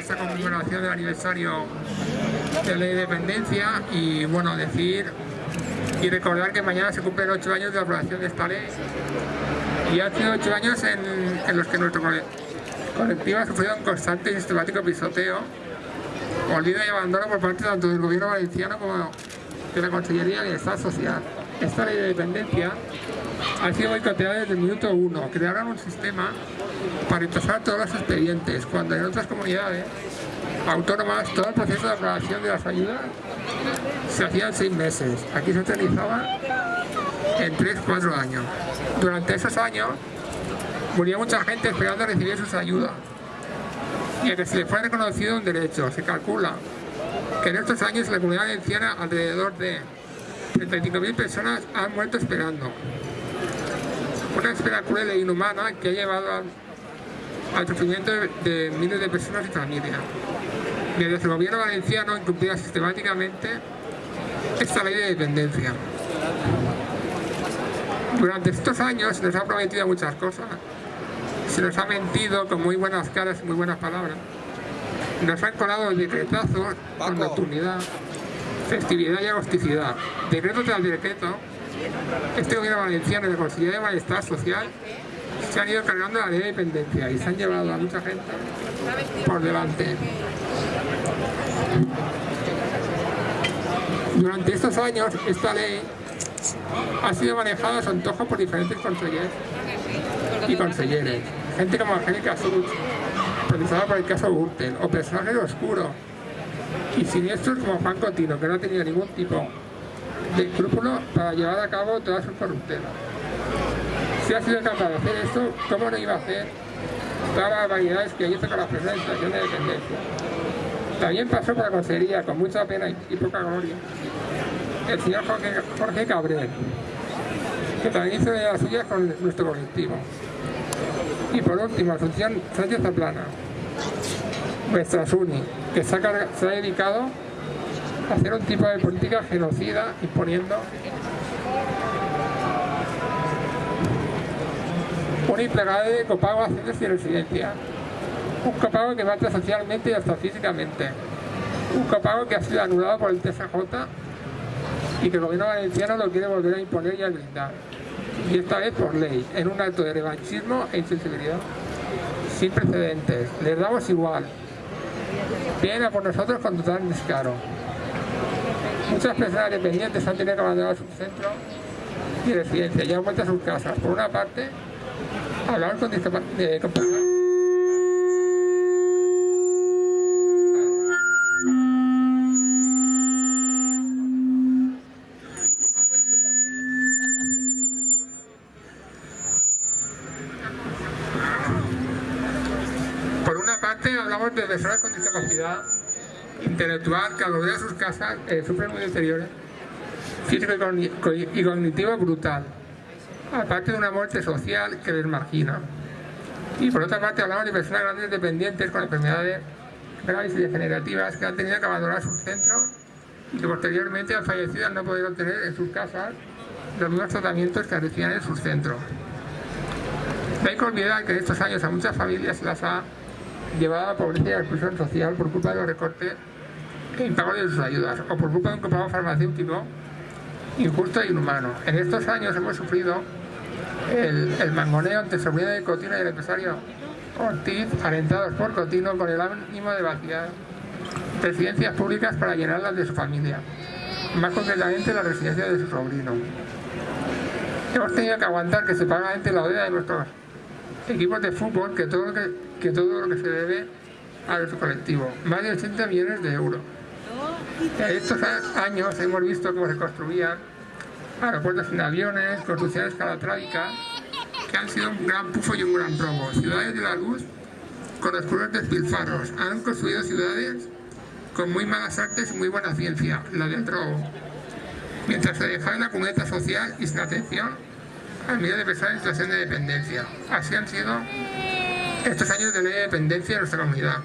esta conmemoración del aniversario de la independencia y bueno, decir y recordar que mañana se cumplen ocho años de la aprobación de esta ley y sido ocho años en, los que nuestro colectivo ha sufrido un constante y sistemático pisoteo, olvido y abandono por parte tanto del gobierno valenciano como de la Consellería de Estado Social. Esta ley de dependencia ha sido boicoteada desde el minuto uno. Crearon un sistema para retrasar todos los expedientes, cuando en otras comunidades autónomas todo el proceso de aprobación de las ayudas se hacía en seis meses. Aquí se realizaba en tres, cuatro años. Durante esos años murió mucha gente esperando recibir sus ayudas y a que se le fue reconocido un derecho. Se calcula que en estos años la comunidad valenciana alrededor de 35.000 personas han muerto esperando. Una espera cruel e inhumana que ha llevado al, sufrimiento de, miles de personas y familias. Mientras el gobierno valenciano incumplía sistemáticamente esta ley de dependencia. Durante estos años se nos ha prometido muchas cosas. Se nos ha mentido con muy buenas caras y muy buenas palabras. Nos han colado decretazos con nocturnidad, festividad y agosticidad. Decreto tras decreto, este gobierno valenciano y la Consejería de Malestar Social se han ido cargando la ley de dependencia y se han llevado a mucha gente por delante. Durante estos años, esta ley ha sido manejada a su antojo por diferentes consejeros y conselleres. Gente como Angélica Such, procesada por el caso Gürtel, o personajes oscuros y siniestros como Juan Cotino, que no ha tenido ningún tipo de escrúpulo para llevar a cabo todas sus corruptelas. Si ha sido capaz de hacer esto, ¿cómo no iba a hacer todas las variedades que hizo con la personas en situación de dependencia? También pasó por la consejería con mucha pena y poca gloria el señor Jorge, Cabrera, que también hizo de las suyas con nuestro colectivo. Y por último, Asunción Sánchez Zaplana, nuestra SUNI, que se ha dedicado a hacer un tipo de política genocida imponiendo un implegable de copago de residencia. Un copago que mata socialmente y hasta físicamente. Un copago que ha sido anulado por el TSJ y que el gobierno valenciano lo quiere volver a imponer y a blindar. Y esta vez por ley, en un acto de revanchismo e insensibilidad sin precedentes. Les damos igual. Vienen a por nosotros con total descaro. Muchas personas dependientes han tenido que abandonar su centro y residencia y han vuelto a sus casas. Por una parte, hablar con discapacidad de personas con discapacidad intelectual que al volver a sus casas eh, sufren muy deterioro físico y cognitivo brutal, aparte de una muerte social que les margina. Y por otra parte hablamos de personas grandes dependientes con enfermedades graves y degenerativas que han tenido que abandonar sus centros y que posteriormente han fallecido al no poder obtener en sus casas los mismos tratamientos que recibían en sus centros. No hay que olvidar que en estos años a muchas familias las ha llevada a pobreza y a exclusión social por culpa de los recortes en pago de sus ayudas o por culpa de un copago farmacéutico injusto e inhumano. En estos años hemos sufrido el, mangoneo ante sobrino de Cotino y el empresario Ortiz, alentados por Cotino con el ánimo de vaciar residencias públicas para llenarlas de su familia, más concretamente la residencia de su sobrino. Hemos tenido que aguantar que se paga la deuda de nuestros equipos de fútbol que todo lo que, que, todo lo que se debe a nuestro colectivo, más de 80 millones de euros. En estos años hemos visto cómo se construían aeropuertos sin aviones, construcciones calatrábicas, que han sido un gran pufo y un gran robo. Ciudades de la luz con oscuros despilfarros. Han construido ciudades con muy malas artes y muy buena ciencia, la del robo. Mientras se deja la cuneta social y sin atención a medida de personas en situación de dependencia. Así han sido estos años de ley de dependencia en nuestra comunidad.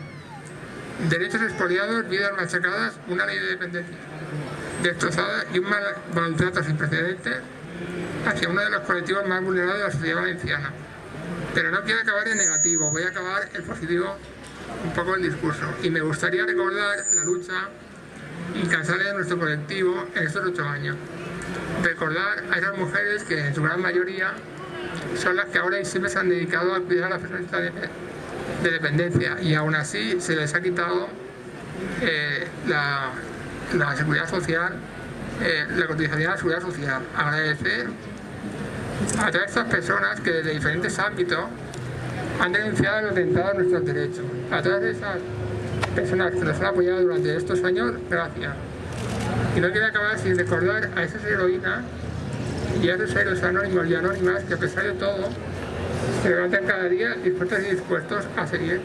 Derechos expoliados, vidas machacadas, una ley de dependencia destrozada y un maltrato sin precedentes hacia uno de los colectivos más vulnerados de la sociedad valenciana. Pero no quiero acabar en negativo, voy a acabar en positivo un poco el discurso. Y me gustaría recordar la lucha incansable de nuestro colectivo en estos ocho años. Recordar a esas mujeres que en su gran mayoría son las que ahora y siempre se han dedicado a cuidar a las personas de, dependencia y aún así se les ha quitado eh, la, seguridad social, eh, la cotización de la seguridad social. Agradecer a todas estas personas que desde diferentes ámbitos han denunciado el atentado a nuestros derechos. A todas esas personas que nos han apoyado durante estos años, gracias. Y no quiero acabar sin recordar a esas heroínas y a esos héroes anónimos y anónimas que a pesar de todo se levantan cada día dispuestos y dispuestos a seguir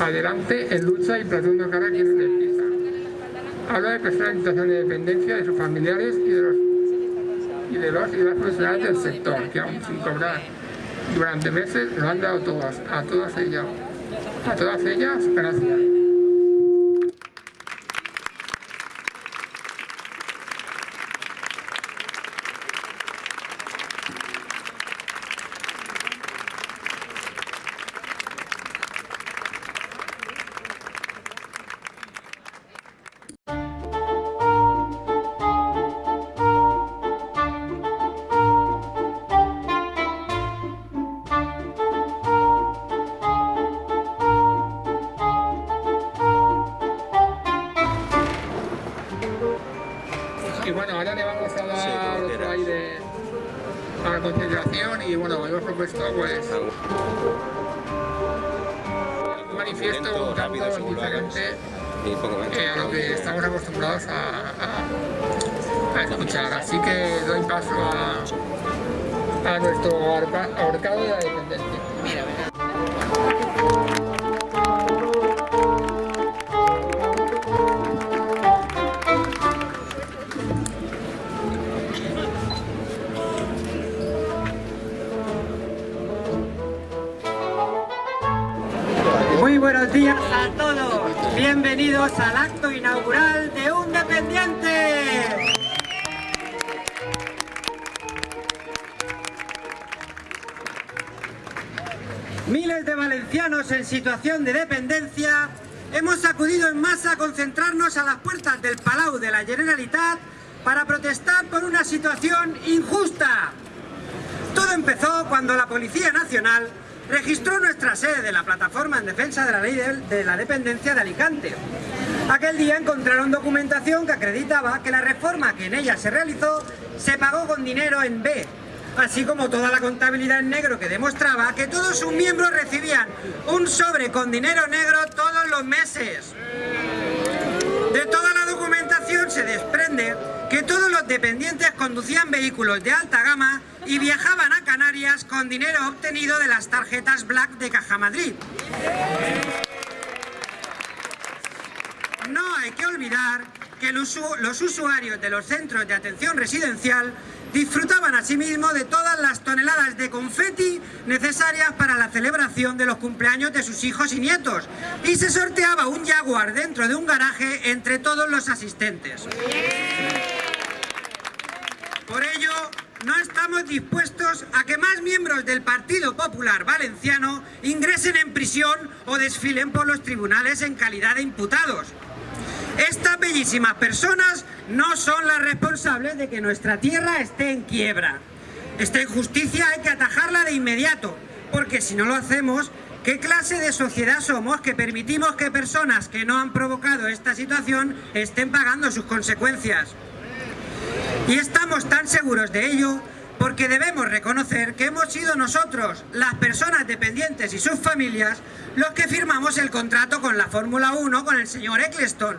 adelante en lucha y plantando cara a quienes les pisan. Habla de personas en situación de dependencia de sus familiares y de los y de los y las profesionales del sector que aún sin cobrar durante meses lo han dado todas, a todas ellas. A todas ellas, gracias. Acostumbrados a, escuchar. Así que doy paso a, a nuestro ahorcado de la dependencia. buenos días a todos. Bienvenidos al acto inaugural Miles de valencianos en situación de dependencia hemos acudido en masa a concentrarnos a las puertas del Palau de la Generalitat para protestar por una situación injusta. Todo empezó cuando la Policía Nacional registró nuestra sede de la Plataforma en Defensa de la Ley de la Dependencia de Alicante. Aquel día encontraron documentación que acreditaba que la reforma que en ella se realizó se pagó con dinero en B, así como toda la contabilidad en negro que demostraba que todos sus miembros recibían un sobre con dinero negro todos los meses. De toda la documentación se desprende que todos los dependientes conducían vehículos de alta gama y viajaban a Canarias con dinero obtenido de las tarjetas Black de Caja Madrid. No hay que olvidar que los usuarios de los centros de atención residencial disfrutaban asimismo de todas las toneladas de confeti necesarias para la celebración de los cumpleaños de sus hijos y nietos y se sorteaba un Jaguar dentro de un garaje entre todos los asistentes. Por ello, no estamos dispuestos a que más miembros del Partido Popular Valenciano ingresen en prisión o desfilen por los tribunales en calidad de imputados. Estas bellísimas personas no son las responsables de que nuestra tierra esté en quiebra. Esta injusticia hay que atajarla de inmediato, porque si no lo hacemos, ¿qué clase de sociedad somos que permitimos que personas que no han provocado esta situación estén pagando sus consecuencias? Y estamos tan seguros de ello porque debemos reconocer que hemos sido nosotros, las personas dependientes y sus familias, los que firmamos el contrato con la Fórmula 1 con el señor Eccleston,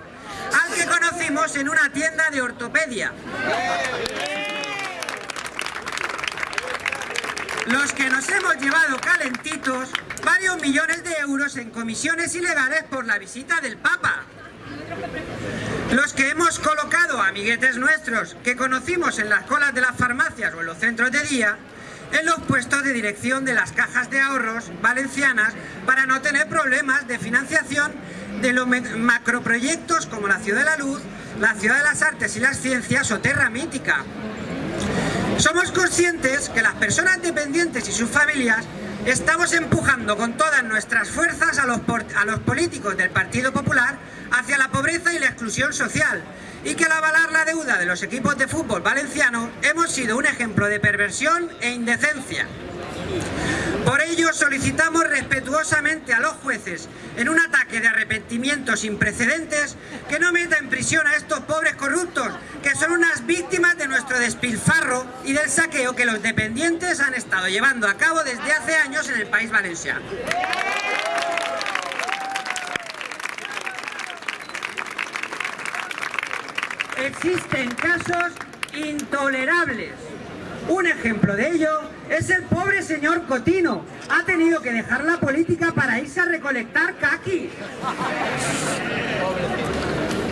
al que conocimos en una tienda de ortopedia. Los que nos hemos llevado calentitos varios millones de euros en comisiones ilegales por la visita del Papa. Los que hemos colocado amiguetes nuestros que conocimos en las colas de las farmacias o en los centros de día en los puestos de dirección de las cajas de ahorros valencianas para no tener problemas de financiación de los macroproyectos como la Ciudad de la Luz, la Ciudad de las Artes y las Ciencias o Terra Mítica. Somos conscientes que las personas dependientes y sus familias Estamos empujando con todas nuestras fuerzas a los, políticos del Partido Popular hacia la pobreza y la exclusión social y que al avalar la deuda de los equipos de fútbol valencianos hemos sido un ejemplo de perversión e indecencia. Por ello solicitamos respetuosamente a los jueces, en un ataque de arrepentimiento sin precedentes, que no meta en prisión a estos pobres corruptos, que son unas víctimas de nuestro despilfarro y del saqueo que los dependientes han estado llevando a cabo desde hace años en el país valenciano. Existen casos intolerables. Un ejemplo de ello es el pobre señor Cotino. Ha tenido que dejar la política para irse a recolectar caqui.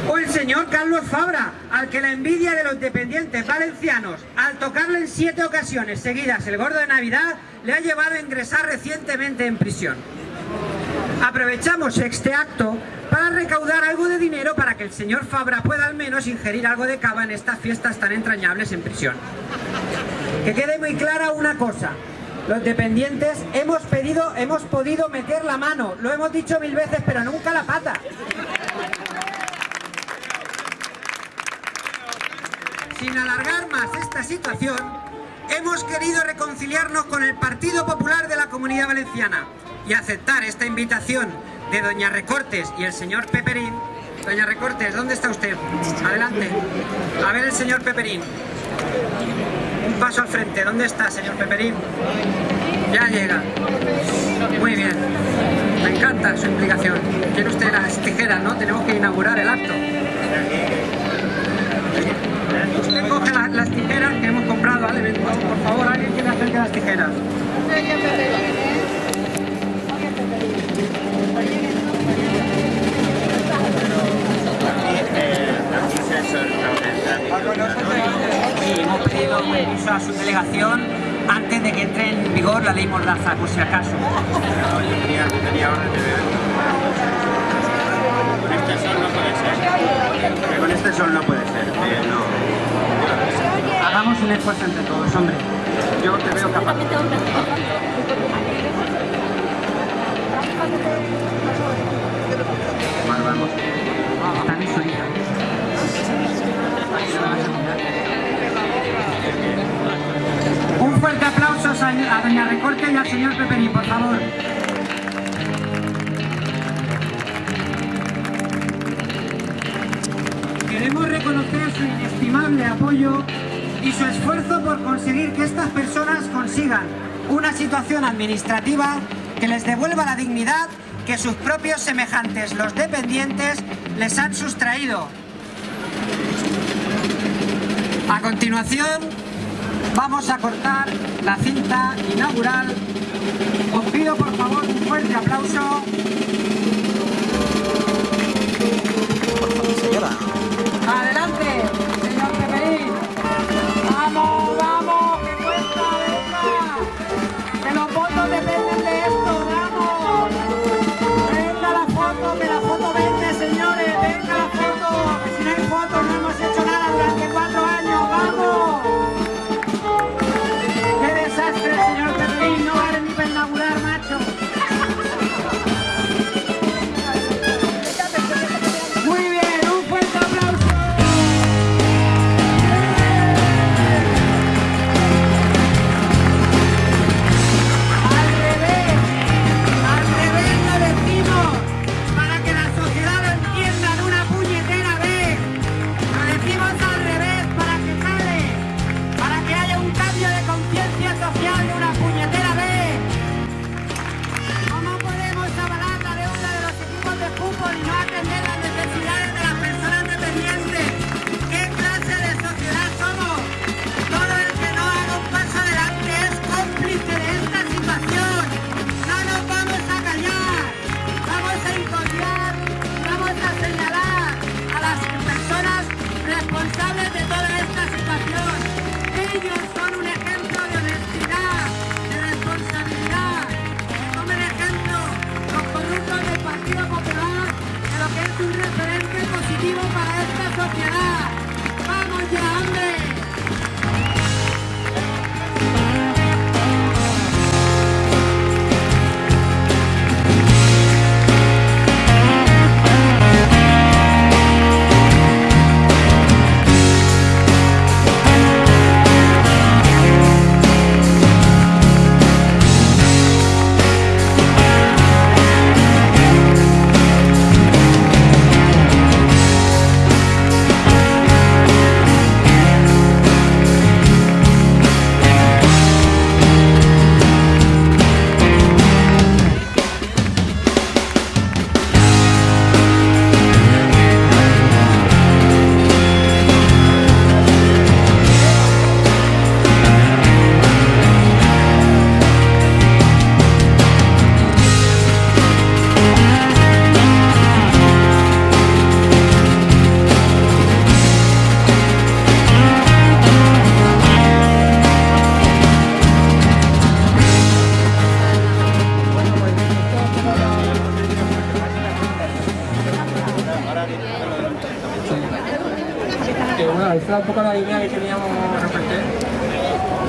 O el señor Carlos Fabra, al que la envidia de los dependientes valencianos, al tocarle en siete ocasiones seguidas el gordo de Navidad, le ha llevado a ingresar recientemente en prisión. Aprovechamos este acto para recaudar algo de dinero para que el señor Fabra pueda al menos ingerir algo de cava en estas fiestas tan entrañables en prisión. Que quede muy clara una cosa, los dependientes hemos pedido, hemos podido meter la mano, lo hemos dicho mil veces, pero nunca la pata. Sin alargar más esta situación, hemos querido reconciliarnos con el Partido Popular de la Comunidad Valenciana y aceptar esta invitación de Doña Recortes y el señor Peperín. Doña Recortes, ¿dónde está usted? Adelante. A ver el señor Peperín. Paso al frente. ¿Dónde está, señor Peperín? Ya llega. Muy bien. Me encanta su implicación. Quiere usted las tijeras, ¿no? Tenemos que inaugurar el acto. Usted coge las tijeras que hemos comprado al. Por favor, alguien que le acerque las tijeras. Hemos pedido a su delegación antes de que entre en vigor la ley Mordaza, por si acaso. Con este sol no puede ser. Con este sol no puede ser. Hagamos un esfuerzo entre todos, hombre. Yo te veo capaz. Vamos. Un fuerte aplauso a Doña Recorte y al señor Peperín, por favor. Queremos reconocer su inestimable apoyo y su esfuerzo por conseguir que estas personas consigan una situación administrativa que les devuelva la dignidad que sus propios semejantes, los dependientes, les han sustraído. A continuación, vamos a cortar la cinta inaugural. Os pido por favor un fuerte aplauso.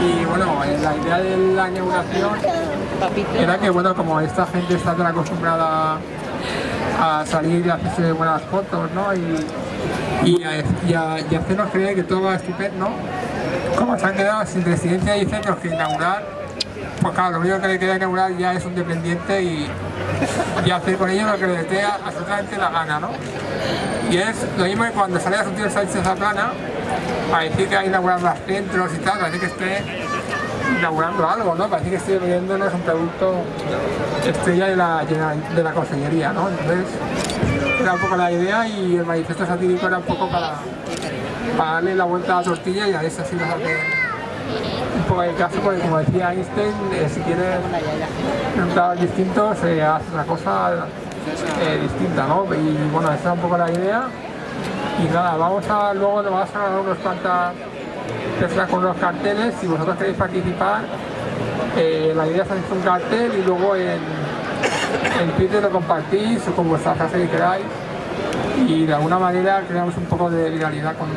Y bueno, la idea de la inauguración era que bueno, como esta gente está tan acostumbrada a salir y hacerse buenas fotos, ¿no? Y, y, a, hacernos creer que todo va estupendo, como se han quedado sin residencia y centros que inaugurar, pues claro, lo único que le queda inaugurar ya es un dependiente y, y hacer con ellos lo que les dé absolutamente la gana, ¿no? Y es lo mismo que cuando sale a su tío Sánchez a plana, decir que ha inaugurado más centros y tal, parece que esté inaugurando algo, ¿no? Parece que esté vendiéndonos un producto estrella de la, de la consellería, ¿no? Entonces, era un poco la idea y el manifiesto satírico era un poco para, darle la vuelta a la tortilla y a ver si así nos hace un poco de caso, porque como decía Einstein, eh, si quieres resultados distintos, eh, hace una cosa distinta, ¿no? Y bueno, esa es un poco la idea. Y nada, vamos a, luego nos vamos a dar unos cuantas con los carteles, si vosotros queréis participar, eh, la idea es hacer un cartel y luego en, en Twitter lo compartís o con vuestra frase que queráis y de alguna manera creamos un poco de viralidad con,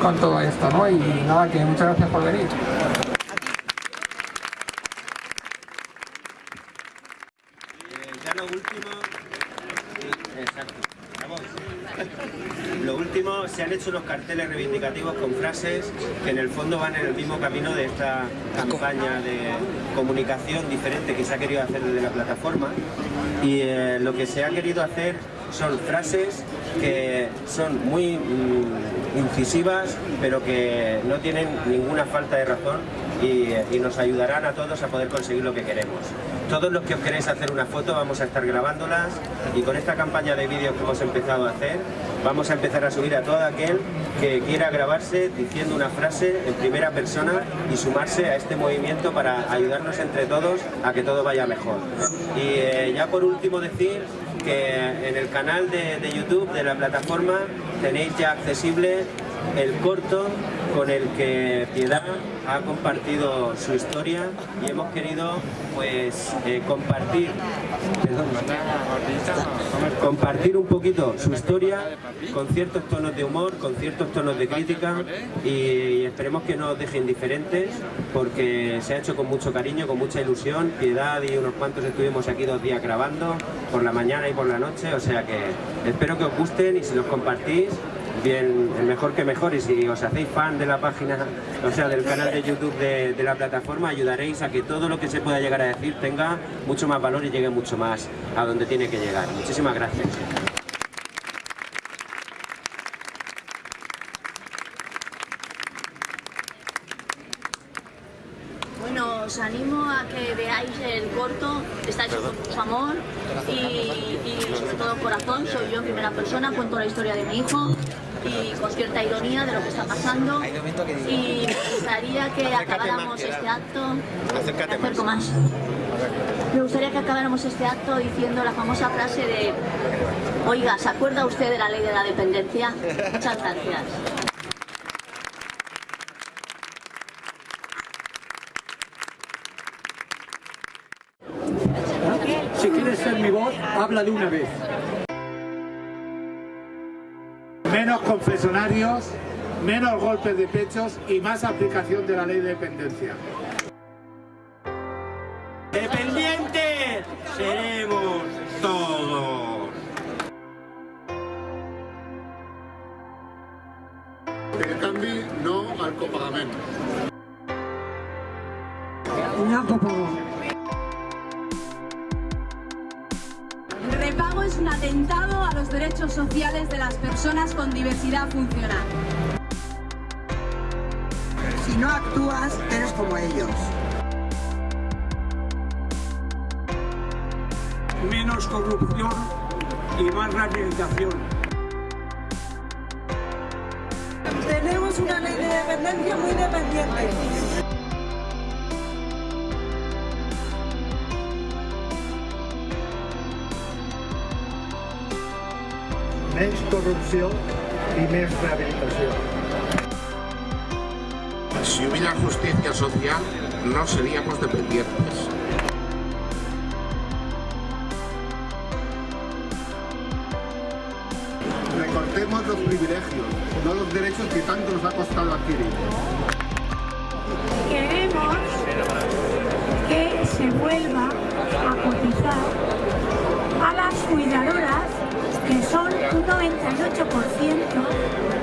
con todo esto, ¿no? Y nada, que muchas gracias por venir. Hecho unos carteles reivindicativos con frases que en el fondo van en el mismo camino de esta campaña de comunicación diferente que se ha querido hacer desde la plataforma y eh, lo que se ha querido hacer son frases que son muy mm, incisivas pero que no tienen ninguna falta de razón y, y, nos ayudarán a todos a poder conseguir lo que queremos. Todos los que os queréis hacer una foto vamos a estar grabándolas y con esta campaña de vídeos que hemos empezado a hacer vamos a empezar a subir a todo aquel que quiera grabarse diciendo una frase en primera persona y sumarse a este movimiento para ayudarnos entre todos a que todo vaya mejor. Y eh, ya por último decir que en el canal de, de YouTube de la plataforma tenéis ya accesible el corto con el que Piedad ha compartido su historia y hemos querido pues eh, compartir compartir un poquito su historia con ciertos tonos de humor, con ciertos tonos de crítica y esperemos que no os deje indiferentes porque se ha hecho con mucho cariño, con mucha ilusión, Piedad y unos cuantos estuvimos aquí dos días grabando por la mañana y por la noche, o sea que espero que os gusten y si los compartís bien, mejor que mejor y si os hacéis fan de la página, o sea, del canal de YouTube de, de, la plataforma, ayudaréis a que todo lo que se pueda llegar a decir tenga mucho más valor y llegue mucho más a donde tiene que llegar. Muchísimas gracias. Bueno, os animo a que veáis el corto, está hecho con mucho amor y, y sobre todo corazón, soy yo en primera persona, cuento la historia de mi hijo y con cierta ironía de lo que está pasando. Y me gustaría que acabáramos este acto. Acércate acerco más. Me gustaría que acabáramos este acto diciendo la famosa frase de oiga, ¿se acuerda usted de la ley de la dependencia? muchas gracias. Si quieres ser mi voz, habla de una vez. Confesionarios, menos golpes de pechos y más aplicación de la ley de dependencia. ¡Dependientes personas con diversidad funcional. Si no actúas, eres como ellos. Menos corrupción y más rehabilitación. Tenemos una ley de dependencia muy dependiente. Menys corrupció y més rehabilitació. Si hubiera justicia social, no seríamos dependientes. Recortemos los privilegios, no los derechos que tanto nos ha costado adquirir. Queremos que se vuelva a cotizar a las cuidadoras, son un 98%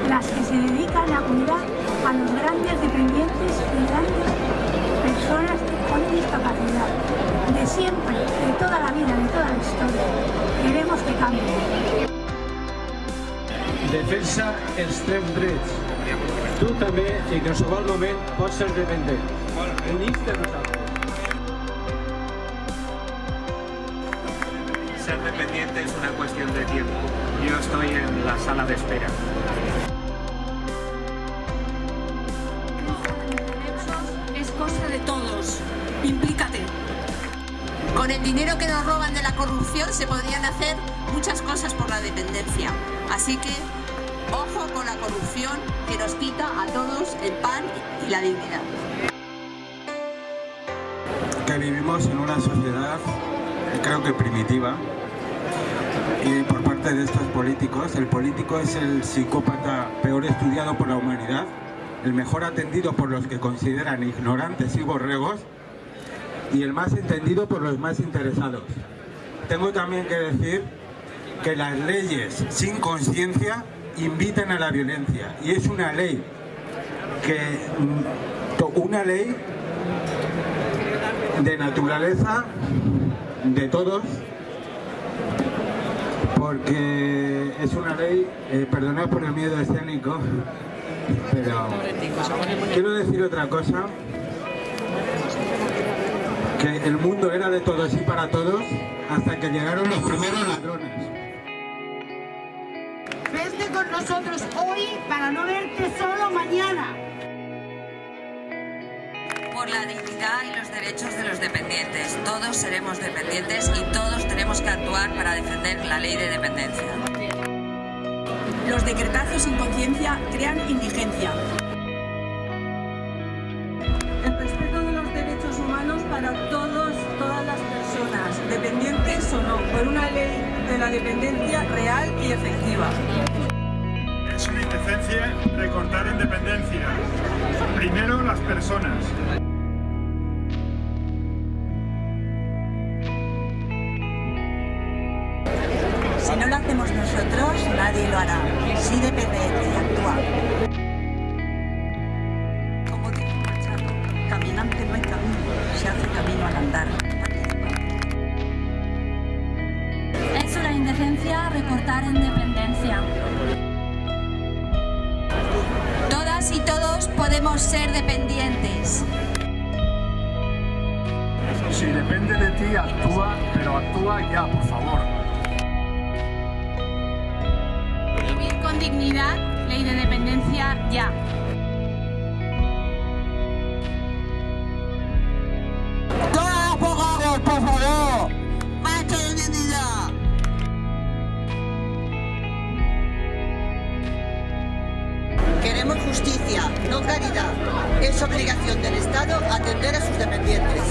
las que se dedican a cuidar a los grandes dependientes y grandes personas con discapacidad. De siempre, de toda la vida, de toda la historia. Queremos que cambie. Defensa els teus drets. Tu també, i en qualsevol moment, pots ser dependent. Ser dependiente es una cuestión de tiempo. Yo estoy en la sala de espera. Es cosa de todos. Implícate. Con el dinero que nos roban de la corrupción se podrían hacer muchas cosas por la dependencia. Así que, ojo con la corrupción que nos quita a todos el pan y la dignidad. Que vivimos en una sociedad, creo que primitiva, por parte de estos políticos, el político es el psicópata peor estudiado por la humanidad, el mejor atendido por los que consideran ignorantes y borregos, y el más entendido por los más interesados. Tengo también que decir que las leyes sin conciencia invitan a la violencia y es una ley que mm, una ley de naturaleza de todos porque es una ley, eh, perdonad por el miedo escénico, pero quiero decir otra cosa que el mundo era de todos y para todos hasta que llegaron los primeros ladrones. Vente con nosotros hoy para no verte solo mañana. Por la dignidad y los derechos de los dependientes. Todos seremos dependientes y todos tenemos que actuar para defender la ley de dependencia. Los decretazos sin conciencia crean indigencia. El respeto de los derechos humanos para todos, todas las personas, dependientes o no, por una ley de la dependencia real y efectiva. Es una indecencia recortar en dependencia. Primero las personas. Queremos justicia, no caridad. Es obligación del Estado atender a sus dependientes.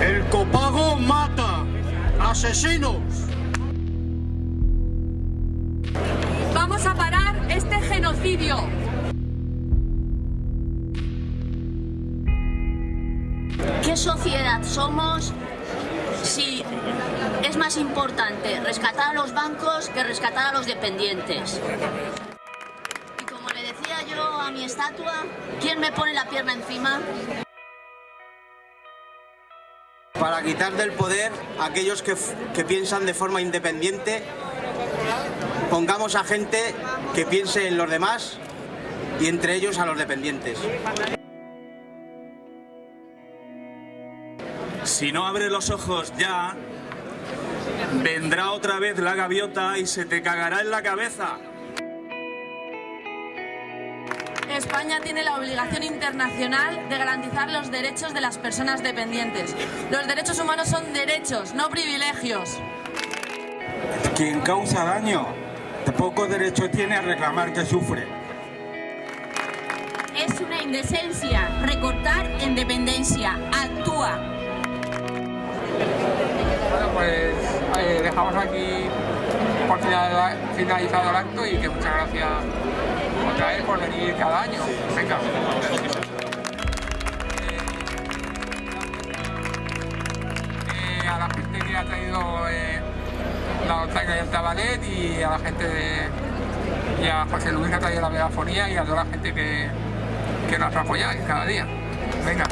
El copago mata. ¡Asesinos! Vamos a parar este genocidio. ¿Qué sociedad somos si es más importante rescatar a los bancos que rescatar a los dependientes? A mi estatua, ¿quién me pone la pierna encima? Para quitar del poder a aquellos que, que piensan de forma independiente, pongamos a gente que piense en los demás y entre ellos a los dependientes. Si no abres los ojos ya, vendrá otra vez la gaviota y se te cagará en la cabeza. España tiene la obligación internacional de garantizar los derechos de las personas dependientes. Los derechos humanos son derechos, no privilegios. Quien causa daño, poco derecho tiene a reclamar que sufre. Es una indecencia recortar en dependencia. Actúa. Bueno, pues eh, dejamos aquí por final- finalizado el acto y que muchas gracias por venir cada año. Venga. Eh, a la gente que ha traído eh, la Otaca y el Tabalet y a la gente de, y a José Luis que ha traído la megafonía y a toda la gente que, que nos apoya cada día. Venga.